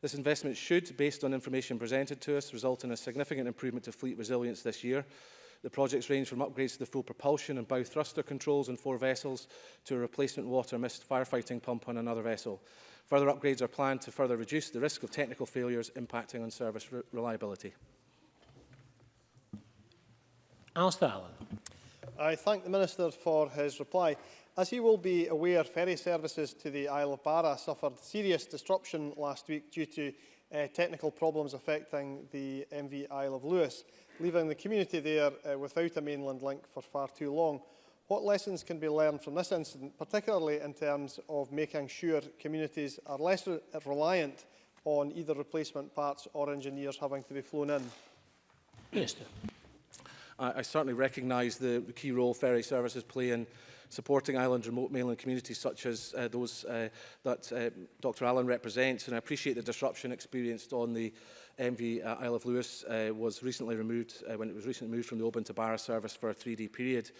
This investment should, based on information presented to us, result in a significant improvement to fleet resilience this year. The projects range from upgrades to the full propulsion and bow thruster controls on four vessels to a replacement water mist firefighting pump on another vessel. Further upgrades are planned to further reduce the risk of technical failures impacting on service re reliability. Alistair Allen. I thank the Minister for his reply. As you will be aware, ferry services to the Isle of Barra suffered serious disruption last week due to uh, technical problems affecting the MV Isle of Lewis, leaving the community there uh, without a mainland link for far too long. What lessons can be learned from this incident, particularly in terms of making sure communities are less reliant on either replacement parts or engineers having to be flown in? Minister. I, I certainly recognise the key role ferry services play in supporting island remote mainland communities such as uh, those uh, that uh, Dr Allen represents. And I appreciate the disruption experienced on the MV uh, Isle of Lewis uh, was recently removed, uh, when it was recently moved from the Oban to Barra service for a three-day period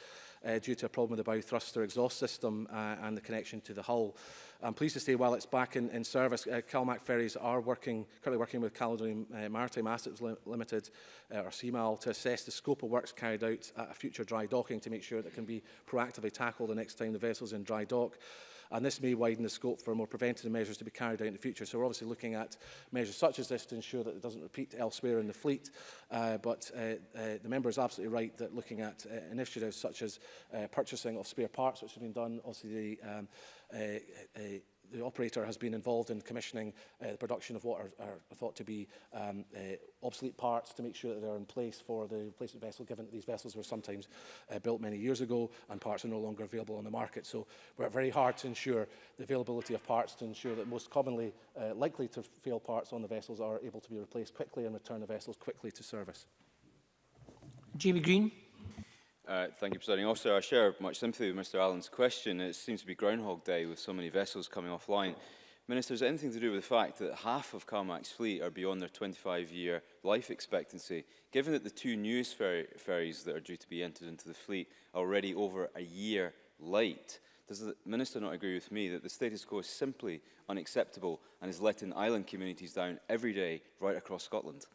uh, due to a problem with the bow thruster exhaust system uh, and the connection to the hull. I'm pleased to say while it's back in, in service, uh, CalMac ferries are working, currently working with Caledonian uh, Maritime Assets Limited, uh, or CMAL, to assess the scope of works carried out at a future dry docking to make sure that it can be proactively tackled the next time the vessel's in dry dock and this may widen the scope for more preventative measures to be carried out in the future. So we're obviously looking at measures such as this to ensure that it doesn't repeat elsewhere in the fleet, uh, but uh, uh, the member is absolutely right that looking at uh, initiatives such as uh, purchasing of spare parts, which have been done, obviously the um, uh, uh, the operator has been involved in commissioning uh, the production of what are, are thought to be um, uh, obsolete parts to make sure that they're in place for the replacement vessel, given that these vessels were sometimes uh, built many years ago and parts are no longer available on the market. So we're very hard to ensure the availability of parts to ensure that most commonly uh, likely to fail parts on the vessels are able to be replaced quickly and return the vessels quickly to service. Jamie Green. Uh, thank you, Presiding Officer. I share much sympathy with Mr Allen's question. It seems to be Groundhog Day with so many vessels coming offline. Minister, is anything to do with the fact that half of CalMAC's fleet are beyond their 25-year life expectancy, given that the two newest fer ferries that are due to be entered into the fleet are already over a year late? Does the Minister not agree with me that the status quo is simply unacceptable and is letting island communities down every day right across Scotland?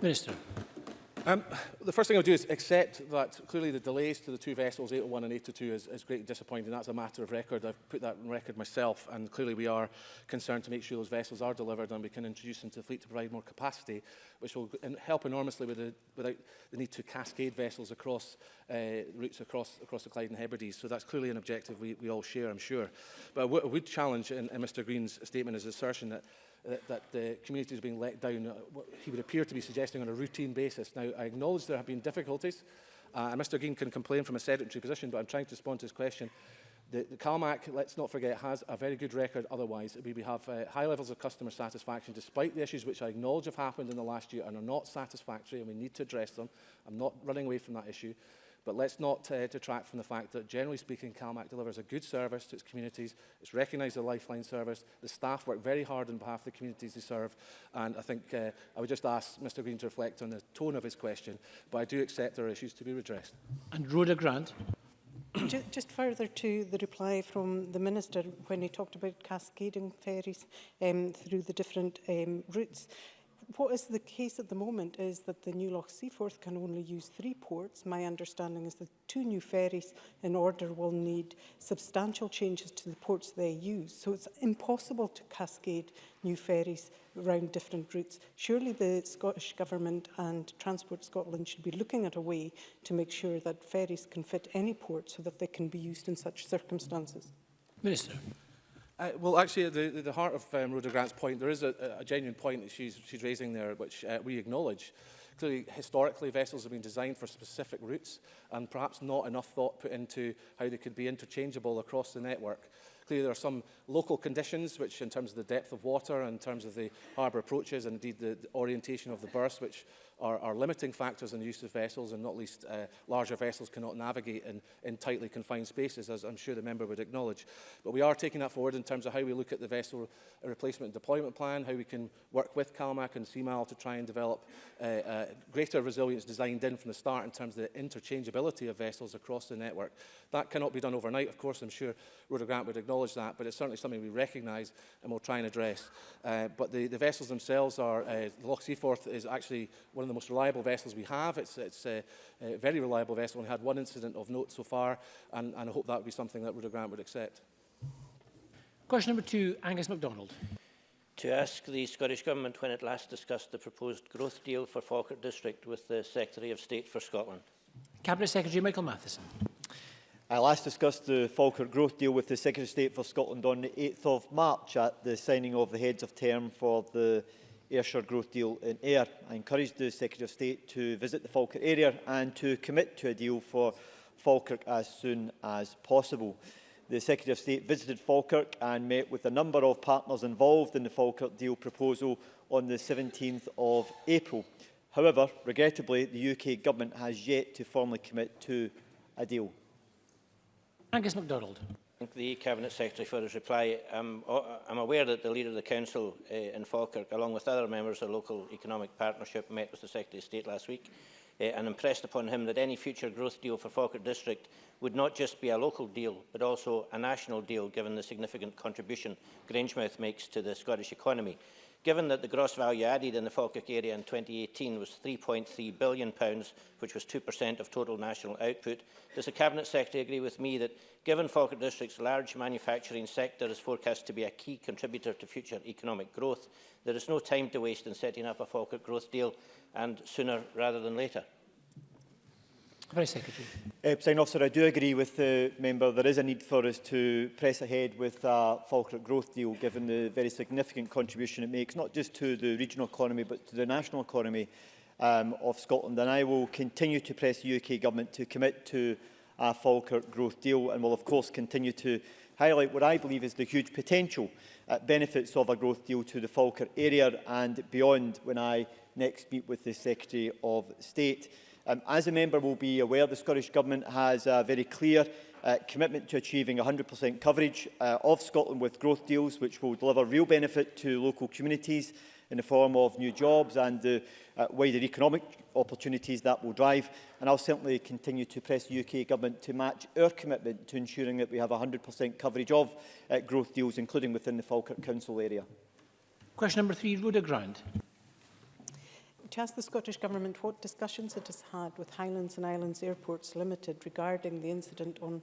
Minister. Um, the first thing I'll do is accept that clearly the delays to the two vessels, 801 and 802, is, is greatly disappointing. That's a matter of record. I've put that on record myself, and clearly we are concerned to make sure those vessels are delivered and we can introduce them to the fleet to provide more capacity, which will help enormously with the, without the need to cascade vessels across uh, routes across, across the Clyde and Hebrides. So that's clearly an objective we, we all share, I'm sure. But a, would challenge in, in Mr Green's statement, is assertion that that, uh, that the community are being let down, uh, what he would appear to be suggesting on a routine basis. Now, I acknowledge there have been difficulties, uh, and Mr Green can complain from a sedentary position, but I'm trying to respond to his question. The, the CalMAC, let's not forget, has a very good record otherwise. We, we have uh, high levels of customer satisfaction, despite the issues which I acknowledge have happened in the last year and are not satisfactory, and we need to address them. I'm not running away from that issue. But let's not uh, detract from the fact that, generally speaking, CalMac delivers a good service to its communities. It's recognised as a lifeline service. The staff work very hard on behalf of the communities they serve. And I think uh, I would just ask Mr Green to reflect on the tone of his question. But I do accept there are issues to be redressed. And Rhoda Grant. just further to the reply from the Minister when he talked about cascading ferries um, through the different um, routes, what is the case at the moment is that the new Loch Seaforth can only use three ports. My understanding is that two new ferries in order will need substantial changes to the ports they use. So it's impossible to cascade new ferries around different routes. Surely the Scottish Government and Transport Scotland should be looking at a way to make sure that ferries can fit any port so that they can be used in such circumstances. Minister. Uh, well, actually, at the, the heart of um, Rhoda Grant's point, there is a, a genuine point that she's, she's raising there, which uh, we acknowledge. Clearly, historically, vessels have been designed for specific routes and perhaps not enough thought put into how they could be interchangeable across the network. Clearly there are some local conditions which in terms of the depth of water, and in terms of the harbour approaches and indeed the, the orientation of the berths which are, are limiting factors in the use of vessels and not least uh, larger vessels cannot navigate in, in tightly confined spaces as I'm sure the member would acknowledge. But we are taking that forward in terms of how we look at the vessel replacement and deployment plan, how we can work with CalMac and CMAL to try and develop uh, uh, greater resilience designed in from the start in terms of the interchangeability of vessels across the network. That cannot be done overnight, of course, I'm sure Rhoda Grant would acknowledge acknowledge that, but it's certainly something we recognise and we'll try and address. Uh, but the, the vessels themselves are, uh, the Loch Seaforth is actually one of the most reliable vessels we have. It's, it's a, a very reliable vessel. We had one incident of note so far, and, and I hope that would be something that Rhoda Grant would accept. Question number two, Angus MacDonald. To ask the Scottish Government when it last discussed the proposed growth deal for Falkirk District with the Secretary of State for Scotland. Cabinet Secretary Michael Matheson. I uh, last discussed the Falkirk Growth Deal with the Secretary of State for Scotland on the 8th of March at the signing of the Heads of Term for the Ayrshire Growth Deal in Ayr. I encouraged the Secretary of State to visit the Falkirk area and to commit to a deal for Falkirk as soon as possible. The Secretary of State visited Falkirk and met with a number of partners involved in the Falkirk deal proposal on the 17th of April. However, regrettably, the UK Government has yet to formally commit to a deal. Angus MacDonald. Thank the Cabinet Secretary for his reply. Um, I'm aware that the Leader of the Council uh, in Falkirk, along with other members of the Local Economic Partnership, met with the Secretary of State last week uh, and impressed upon him that any future growth deal for Falkirk District would not just be a local deal, but also a national deal, given the significant contribution Grangemouth makes to the Scottish economy. Given that the gross value added in the Falkirk area in 2018 was £3.3 billion, pounds, which was 2% of total national output, does the Cabinet Secretary agree with me that, given Falkirk District's large manufacturing sector is forecast to be a key contributor to future economic growth, there is no time to waste in setting up a Falkirk growth deal, and sooner rather than later? Vice Secretary. Uh, President officer, I do agree with the member. There is a need for us to press ahead with a Falkirk growth deal, given the very significant contribution it makes, not just to the regional economy, but to the national economy um, of Scotland. And I will continue to press the UK government to commit to a Falkirk growth deal and will, of course, continue to highlight what I believe is the huge potential uh, benefits of a growth deal to the Falkirk area and beyond when I next meet with the Secretary of State. Um, as a member will be aware, the Scottish Government has a very clear uh, commitment to achieving 100% coverage uh, of Scotland with growth deals, which will deliver real benefit to local communities in the form of new jobs and the uh, wider economic opportunities that will drive. And I'll certainly continue to press the UK government to match our commitment to ensuring that we have 100% coverage of uh, growth deals, including within the Falkirk Council area. Question number three, Rhoda Grant. has the Scottish Government what discussions it has had with Highlands and Islands Airports Limited regarding the incident on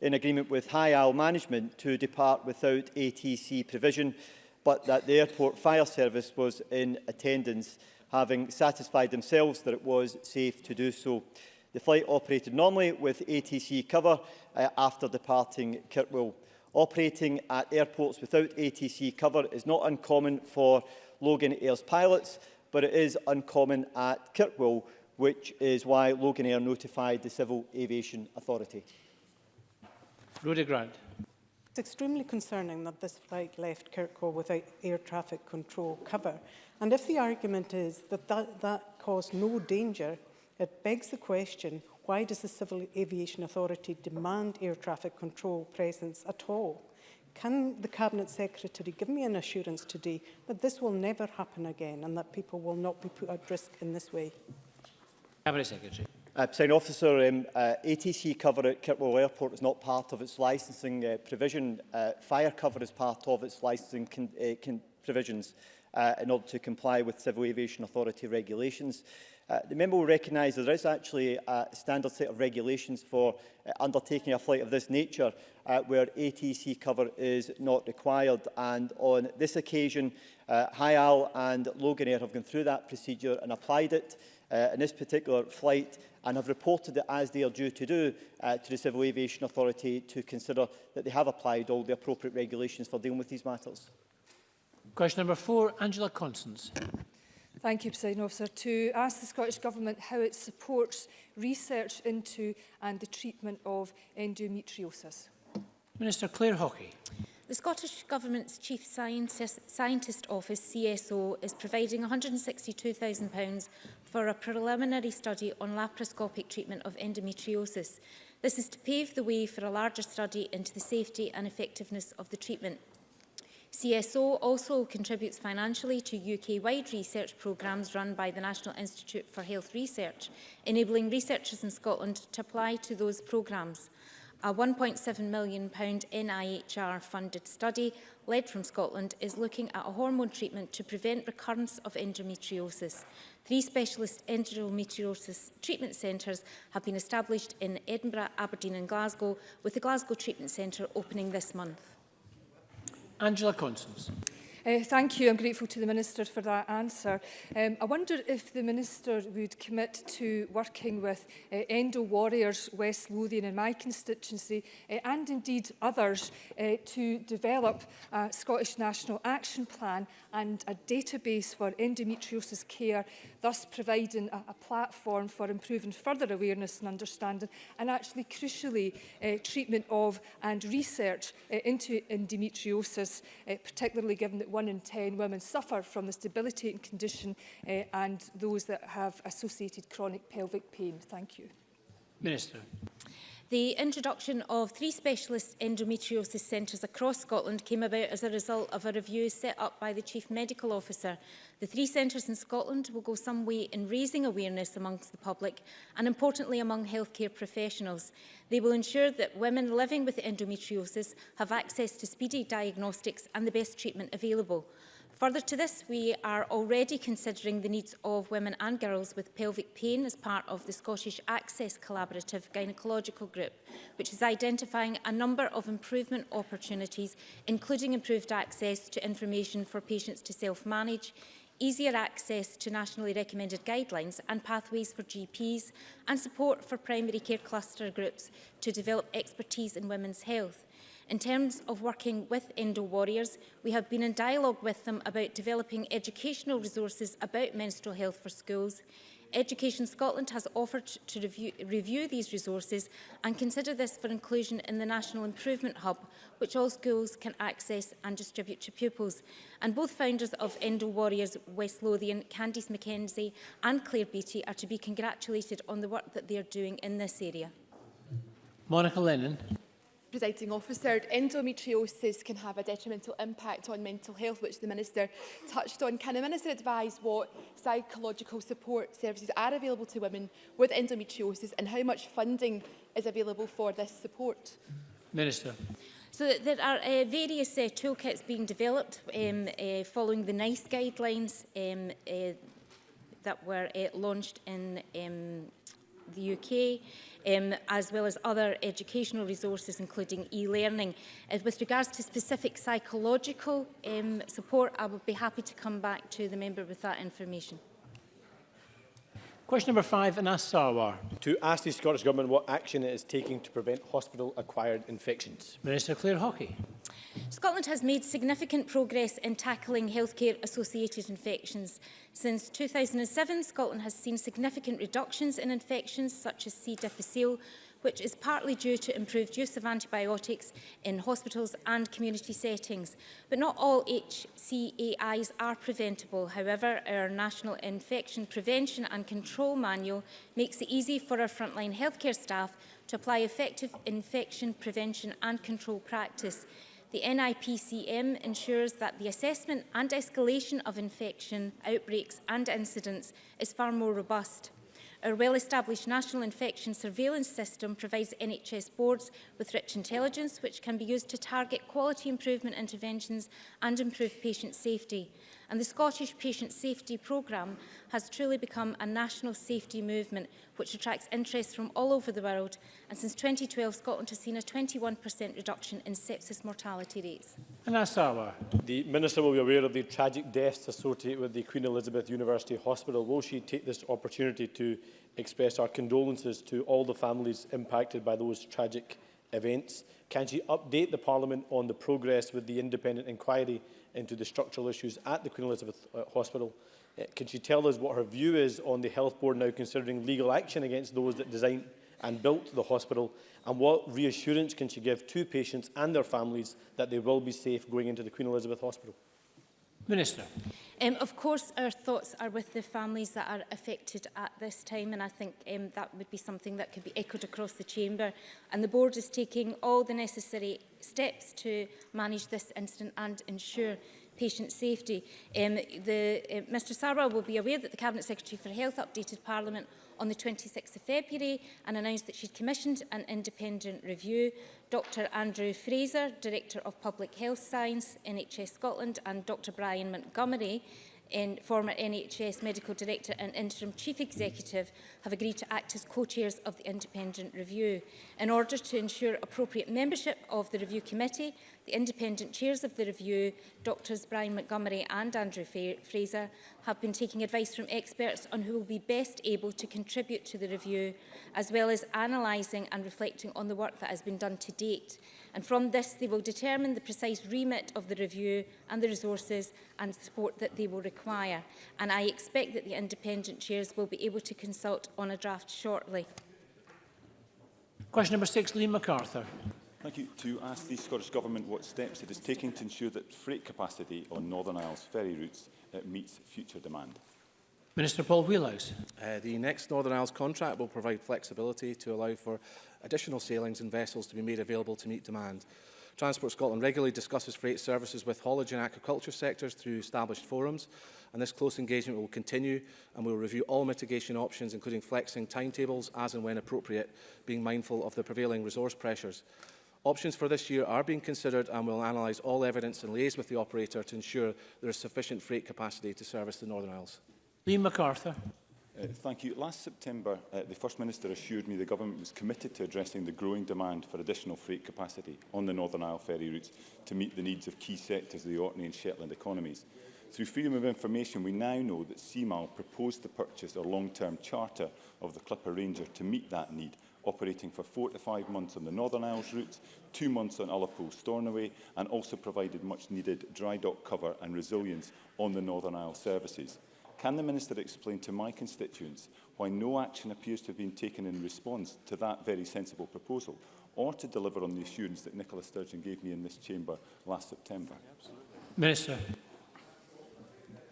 in agreement with High Isle Management to depart without ATC provision, but that the airport fire service was in attendance, having satisfied themselves that it was safe to do so. The flight operated normally with ATC cover uh, after departing Kirkwall. Operating at airports without ATC cover is not uncommon for Logan Air's pilots, but it is uncommon at Kirkwall, which is why Logan Air notified the Civil Aviation Authority. Rhoda Grant. It's extremely concerning that this flight left Kirkwall without air traffic control cover. And if the argument is that that, that caused no danger, it begs the question, why does the Civil Aviation Authority demand air traffic control presence at all? Can the Cabinet Secretary give me an assurance today that this will never happen again and that people will not be put at risk in this way? Cabinet Secretary. Uh, Sign Officer, um, uh, ATC cover at Kirkwall Airport is not part of its licensing uh, provision. Uh, fire cover is part of its licensing con uh, con provisions uh, in order to comply with Civil Aviation Authority regulations. Uh, the member will recognise that there is actually a standard set of regulations for uh, undertaking a flight of this nature uh, where ATC cover is not required. And on this occasion, uh, Hyal and Logan Air have gone through that procedure and applied it uh, in this particular flight and have reported it as they are due to do uh, to the Civil Aviation Authority to consider that they have applied all the appropriate regulations for dealing with these matters. Question number four, Angela Constance. Thank you, President Officer. To ask the Scottish Government how it supports research into and the treatment of endometriosis. Minister Claire Hockey. The Scottish Government's Chief Scientist, Scientist Office, CSO, is providing £162,000 for a preliminary study on laparoscopic treatment of endometriosis. This is to pave the way for a larger study into the safety and effectiveness of the treatment. CSO also contributes financially to UK-wide research programmes run by the National Institute for Health Research, enabling researchers in Scotland to apply to those programmes. A £1.7 million NIHR-funded study, led from Scotland, is looking at a hormone treatment to prevent recurrence of endometriosis. Three specialist endometriosis treatment centres have been established in Edinburgh, Aberdeen and Glasgow, with the Glasgow Treatment Centre opening this month. Angela Constance. Uh, thank you. I'm grateful to the Minister for that answer. Um, I wonder if the Minister would commit to working with uh, Endo Warriors West Lothian in my constituency uh, and indeed others uh, to develop a Scottish National Action Plan and a database for endometriosis care, thus providing a, a platform for improving further awareness and understanding and actually crucially uh, treatment of and research uh, into endometriosis, uh, particularly given that one in 10 women suffer from this debilitating condition uh, and those that have associated chronic pelvic pain. Thank you. Minister. The introduction of three specialist endometriosis centres across Scotland came about as a result of a review set up by the Chief Medical Officer. The three centres in Scotland will go some way in raising awareness amongst the public and importantly among healthcare professionals. They will ensure that women living with endometriosis have access to speedy diagnostics and the best treatment available. Further to this, we are already considering the needs of women and girls with pelvic pain as part of the Scottish Access Collaborative Gynecological Group, which is identifying a number of improvement opportunities, including improved access to information for patients to self-manage, easier access to nationally recommended guidelines and pathways for GPs and support for primary care cluster groups to develop expertise in women's health. In terms of working with Endo Warriors, we have been in dialogue with them about developing educational resources about menstrual health for schools. Education Scotland has offered to review, review these resources and consider this for inclusion in the National Improvement Hub, which all schools can access and distribute to pupils. And both founders of Endo Warriors West Lothian, Candice McKenzie and Claire Beattie, are to be congratulated on the work that they are doing in this area. Monica Lennon presiding officer, endometriosis can have a detrimental impact on mental health, which the Minister touched on. Can the Minister advise what psychological support services are available to women with endometriosis and how much funding is available for this support? Minister. So there are uh, various uh, toolkits being developed um, uh, following the NICE guidelines um, uh, that were uh, launched in um, the UK um, as well as other educational resources, including e-learning. Uh, with regards to specific psychological um, support, I would be happy to come back to the member with that information. Question number five, Anas Sarwar. To ask the Scottish Government what action it is taking to prevent hospital-acquired infections. Minister Claire Hockey. Scotland has made significant progress in tackling healthcare-associated infections. Since 2007, Scotland has seen significant reductions in infections such as C. difficile, which is partly due to improved use of antibiotics in hospitals and community settings. But not all HCAIs are preventable. However, our National Infection Prevention and Control Manual makes it easy for our frontline healthcare staff to apply effective infection prevention and control practice the NIPCM ensures that the assessment and escalation of infection, outbreaks and incidents is far more robust. Our well-established national infection surveillance system provides NHS boards with rich intelligence which can be used to target quality improvement interventions and improve patient safety. And the Scottish Patient Safety Programme has truly become a national safety movement which attracts interest from all over the world. And since 2012, Scotland has seen a 21% reduction in sepsis mortality rates. Anasawa. The Minister will be aware of the tragic deaths associated with the Queen Elizabeth University Hospital. Will she take this opportunity to express our condolences to all the families impacted by those tragic events? Can she update the Parliament on the progress with the independent inquiry into the structural issues at the Queen Elizabeth uh, Hospital. Uh, can she tell us what her view is on the Health Board now considering legal action against those that designed and built the hospital? And what reassurance can she give to patients and their families that they will be safe going into the Queen Elizabeth Hospital? Minister. Um, of course, our thoughts are with the families that are affected at this time, and I think um, that would be something that could be echoed across the Chamber. And the Board is taking all the necessary steps to manage this incident and ensure patient safety. Um, the, uh, Mr Sarwell will be aware that the Cabinet Secretary for Health updated Parliament on the 26th of February and announced that she'd commissioned an independent review. Dr Andrew Fraser, Director of Public Health Science, NHS Scotland and Dr Brian Montgomery, in former NHS Medical Director and Interim Chief Executive have agreed to act as co-chairs of the independent review. In order to ensure appropriate membership of the review committee, The independent chairs of the review, Drs Brian Montgomery and Andrew Fraser, have been taking advice from experts on who will be best able to contribute to the review, as well as analysing and reflecting on the work that has been done to date. And from this, they will determine the precise remit of the review and the resources and support that they will require. And I expect that the independent chairs will be able to consult on a draft shortly. Question number six, Liam MacArthur. Thank you. To ask the Scottish Government what steps it is taking to ensure that freight capacity on Northern Isles ferry routes uh, meets future demand. Minister Paul Wheelhouse. Uh, the next Northern Isles contract will provide flexibility to allow for additional sailings and vessels to be made available to meet demand. Transport Scotland regularly discusses freight services with haulage and aquaculture sectors through established forums, and this close engagement will continue and we will review all mitigation options, including flexing timetables as and when appropriate, being mindful of the prevailing resource pressures. Options for this year are being considered and will analyse all evidence and liaise with the operator to ensure there is sufficient freight capacity to service the Northern Isles. Liam MacArthur. Uh, thank you. Last September, uh, the First Minister assured me the Government was committed to addressing the growing demand for additional freight capacity on the Northern Isle ferry routes to meet the needs of key sectors of the Orkney and Shetland economies. Through freedom of information, we now know that CMAL proposed to purchase a long-term charter of the Clipper Ranger to meet that need operating for four to five months on the Northern Isles route, two months on Ullapool Stornoway, and also provided much needed dry dock cover and resilience on the Northern Isles services. Can the Minister explain to my constituents why no action appears to have been taken in response to that very sensible proposal, or to deliver on the assurance that Nicola Sturgeon gave me in this chamber last September? Minister.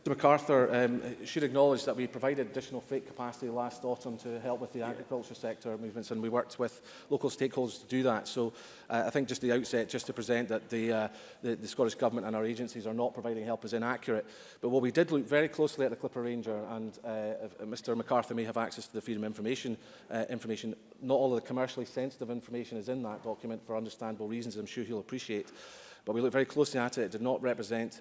Mr MacArthur um, should acknowledge that we provided additional freight capacity last autumn to help with the yeah. agriculture sector movements and we worked with local stakeholders to do that. So uh, I think just the outset, just to present that the, uh, the, the Scottish Government and our agencies are not providing help is inaccurate. But what we did look very closely at the Clipper Ranger and uh, Mr MacArthur may have access to the freedom information uh, information. Not all of the commercially sensitive information is in that document for understandable reasons I'm sure he'll appreciate but we look very closely at it. It did not represent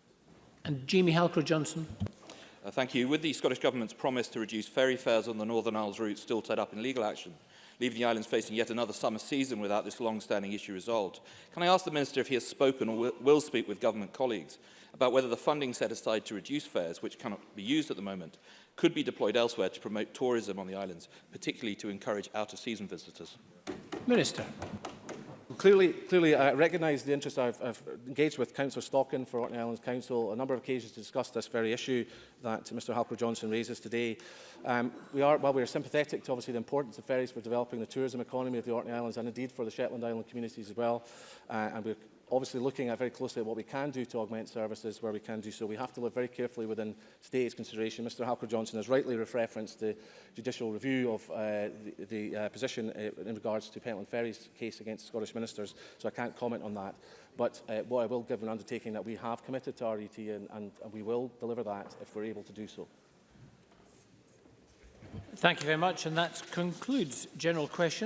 And Jamie Halker-Johnson. Uh, thank you. With the Scottish Government's promise to reduce ferry fares on the Northern Isles route still tied up in legal action, leaving the islands facing yet another summer season without this long-standing issue resolved. Can I ask the Minister if he has spoken or will speak with government colleagues about whether the funding set aside to reduce fares, which cannot be used at the moment, could be deployed elsewhere to promote tourism on the islands, particularly to encourage out-of-season visitors? Minister. Clearly, clearly I recognise the interest I've, I've engaged with Councillor Stockin for Orkney Islands Council a number of occasions to discuss this very issue that Mr Halcrow johnson raises today. Um, we are, while we are sympathetic to obviously the importance of ferries for developing the tourism economy of the Orkney Islands and indeed for the Shetland Island communities as well, uh, and we're obviously looking at very closely at what we can do to augment services where we can do so. We have to look very carefully within state's consideration. Mr Halker-Johnson has rightly referenced the judicial review of uh, the, the uh, position uh, in regards to Pentland Ferry's case against Scottish ministers, so I can't comment on that. But uh, what I will give an undertaking that we have committed to RET and, and, and we will deliver that if we're able to do so. Thank you very much, and that concludes general questions.